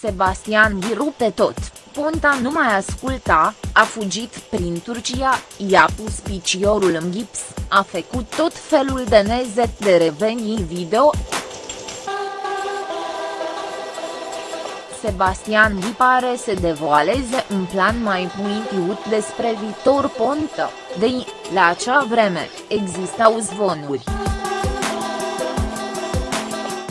Sebastian Ghi rupe tot, Ponta nu mai asculta, a fugit prin Turcia, i-a pus piciorul în gips, a făcut tot felul de nezet de revenii video. Sebastian Ghi pare să devoaleze un plan mai puitiut despre Vitor Ponta, de la acea vreme, existau zvonuri.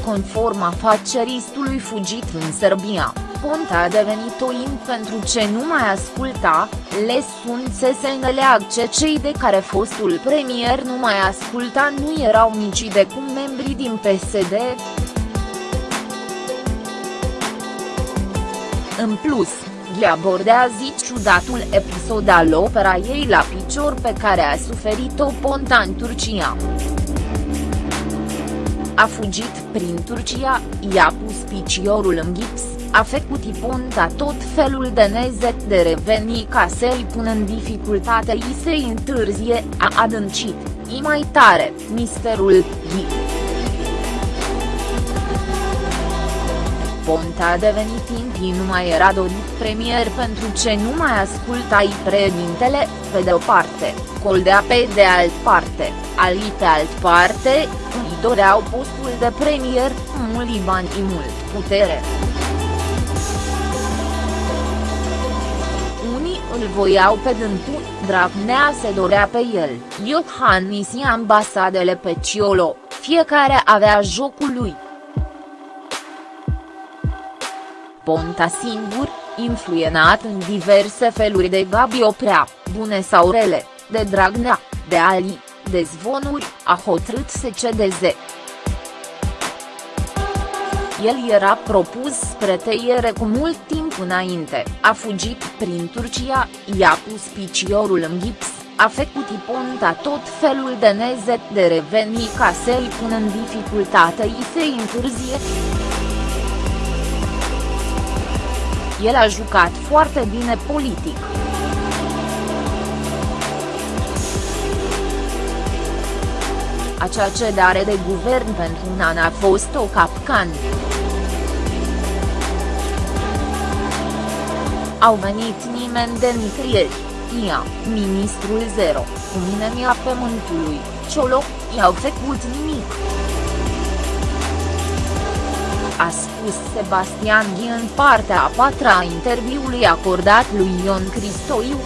Conform afaceristului fugit în Serbia, Ponta a devenit oin pentru ce nu mai asculta, le sunt să se înțeleagă cei de care fostul premier nu mai asculta nu erau nici de cum membrii din PSD. În plus, le abordează ciudatul episod al opera ei la picior pe care a suferit-o Ponta în Turcia. A fugit prin Turcia, i-a pus piciorul în gips, a făcut Iponta tot felul de nezet de reveni ca să-i pună în dificultate i se întârzie, a adâncit, i mai tare, misterul, i. Ponta a devenit timp nu mai era dorit premier pentru ce nu mai ascultai președintele, pe de o parte, Coldea pe de alt parte, Ali pe alt parte, îi doreau postul de premier, mult bani și mult putere. Unii îl voiau pe dântul, Dragnea se dorea pe el, Iohannis și ambasadele pe Ciolo, fiecare avea jocul lui. Ponta singur, influenat în diverse feluri de Gabi Oprea, bune sau rele, de Dragnea, de Ali, de zvonuri, a hotărât să cedeze. El era propus spre tăiere cu mult timp înainte, a fugit prin Turcia, i-a pus piciorul în gips, a făcut Iponta tot felul de nezet de reveni ca să-i pună în dificultate i se întârzie. El a jucat foarte bine politic. Acea cedare de guvern pentru un an a fost o capcană. Au venit nimeni de nicăieri, ia, ministrul zero, cu mine mi-a pământului, Ciolo, i-au făcut nimic. A spus Sebastian Ghi în partea a patra a interviului acordat lui Ion Cristoiu.